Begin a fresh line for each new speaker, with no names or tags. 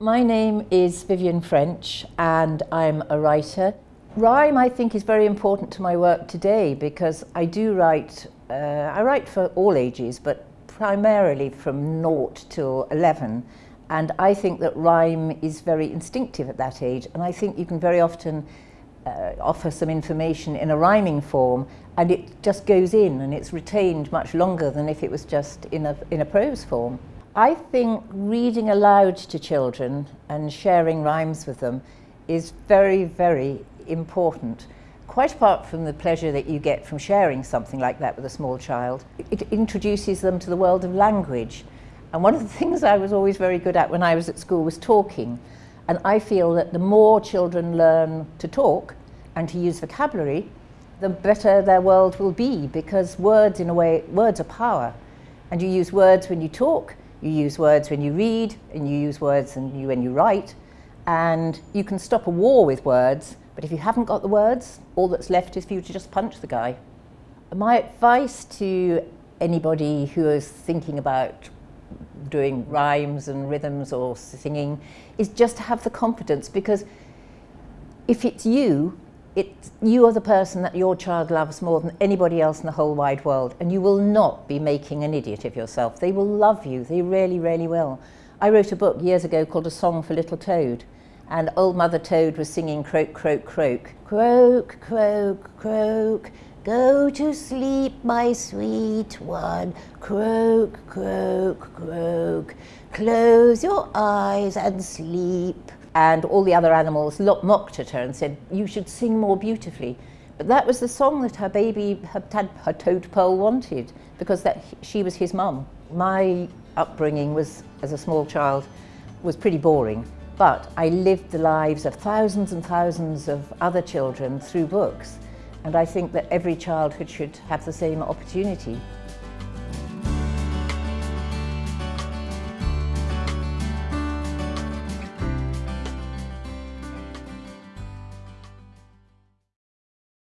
My name is Vivian French and I'm a writer. Rhyme I think is very important to my work today because I do write, uh, I write for all ages but primarily from naught till 11 and I think that rhyme is very instinctive at that age and I think you can very often uh, offer some information in a rhyming form and it just goes in and it's retained much longer than if it was just in a, in a prose form. I think reading aloud to children and sharing rhymes with them is very, very important. Quite apart from the pleasure that you get from sharing something like that with a small child, it introduces them to the world of language. And one of the things I was always very good at when I was at school was talking. And I feel that the more children learn to talk and to use vocabulary, the better their world will be because words, in a way, words are power. And you use words when you talk, you use words when you read, and you use words when you, when you write. And you can stop a war with words, but if you haven't got the words, all that's left is for you to just punch the guy. My advice to anybody who is thinking about doing rhymes and rhythms or singing is just to have the confidence because if it's you, it's, you are the person that your child loves more than anybody else in the whole wide world and you will not be making an idiot of yourself. They will love you, they really, really will. I wrote a book years ago called A Song for Little Toad and old Mother Toad was singing croak, croak, croak. Croak, croak, croak, Go to sleep, my sweet one, croak, croak, croak. Close your eyes and sleep. And all the other animals mocked at her and said, you should sing more beautifully. But that was the song that her baby, her, her toadpole wanted, because that she was his mum. My upbringing was, as a small child, was pretty boring. But I lived the lives of thousands and thousands of other children through books. And I think that every childhood should have the same opportunity.